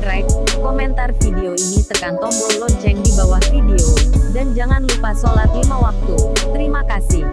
subscribe, komentar video ini tekan tombol lonceng di bawah video, dan jangan lupa sholat lima waktu. Terima kasih.